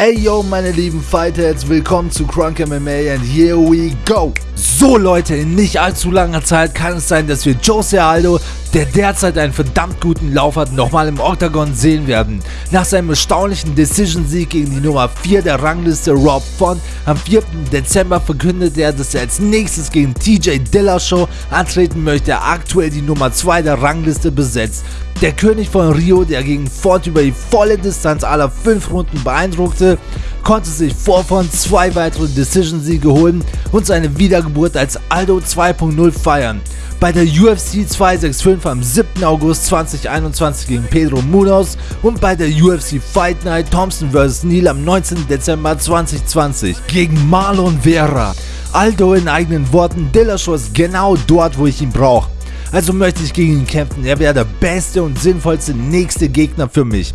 Ey yo, meine lieben Fightheads, willkommen zu Crunk MMA and here we go! So Leute, in nicht allzu langer Zeit kann es sein, dass wir Jose Aldo, der derzeit einen verdammt guten Lauf hat, nochmal im Octagon sehen werden. Nach seinem erstaunlichen Decision-Sieg gegen die Nummer 4 der Rangliste Rob Font am 4. Dezember verkündete er, dass er als nächstes gegen TJ Dillashaw antreten möchte, aktuell die Nummer 2 der Rangliste besetzt. Der König von Rio, der gegen Ford über die volle Distanz aller 5 Runden beeindruckte, konnte sich vor von zwei weitere Decision-Siege holen und seine Wiedergeburt als Aldo 2.0 feiern. Bei der UFC 265 am 7. August 2021 gegen Pedro Munoz und bei der UFC Fight Night Thompson vs. Neal am 19. Dezember 2020 gegen Marlon Vera. Aldo in eigenen Worten, Dillashaw ist genau dort, wo ich ihn brauche. Also möchte ich gegen ihn kämpfen. Er wäre der beste und sinnvollste nächste Gegner für mich.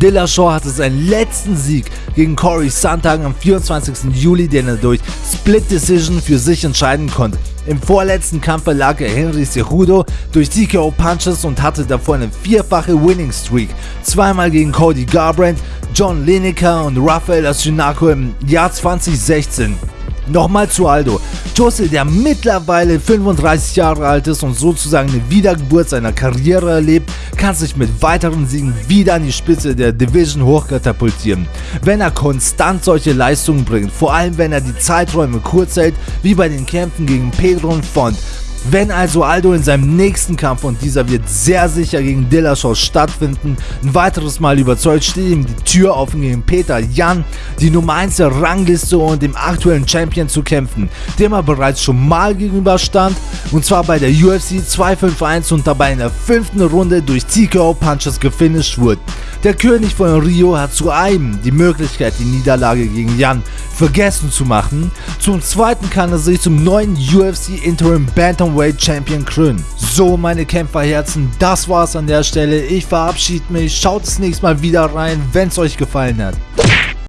Dillashaw hatte seinen letzten Sieg gegen Corey Sandhagen am 24. Juli, den er durch Split Decision für sich entscheiden konnte. Im vorletzten Kampf lag er Henry Cejudo durch TKO Punches und hatte davor eine vierfache Winning Streak. Zweimal gegen Cody Garbrandt, John Lineker und Rafael Ashinako im Jahr 2016. Nochmal zu Aldo. Jose, der mittlerweile 35 Jahre alt ist und sozusagen eine Wiedergeburt seiner Karriere erlebt, kann sich mit weiteren Siegen wieder an die Spitze der Division hochkatapultieren. Wenn er konstant solche Leistungen bringt, vor allem wenn er die Zeiträume kurz hält, wie bei den Kämpfen gegen Pedro und Font, wenn also Aldo in seinem nächsten Kampf, und dieser wird sehr sicher gegen Dillashaw stattfinden, ein weiteres Mal überzeugt, steht ihm die Tür offen gegen Peter Jan, die Nummer 1 der Rangliste und dem aktuellen Champion zu kämpfen, dem er bereits schon mal gegenüberstand, und zwar bei der UFC 251 und dabei in der fünften Runde durch TKO Punches gefinisht wurde. Der König von Rio hat zu einem die Möglichkeit, die Niederlage gegen Jan vergessen zu machen. Zum zweiten kann er sich zum neuen UFC Interim Bantamweight Champion krönen. So meine Kämpferherzen, das war's an der Stelle. Ich verabschiede mich. Schaut das nächste Mal wieder rein, wenn es euch gefallen hat.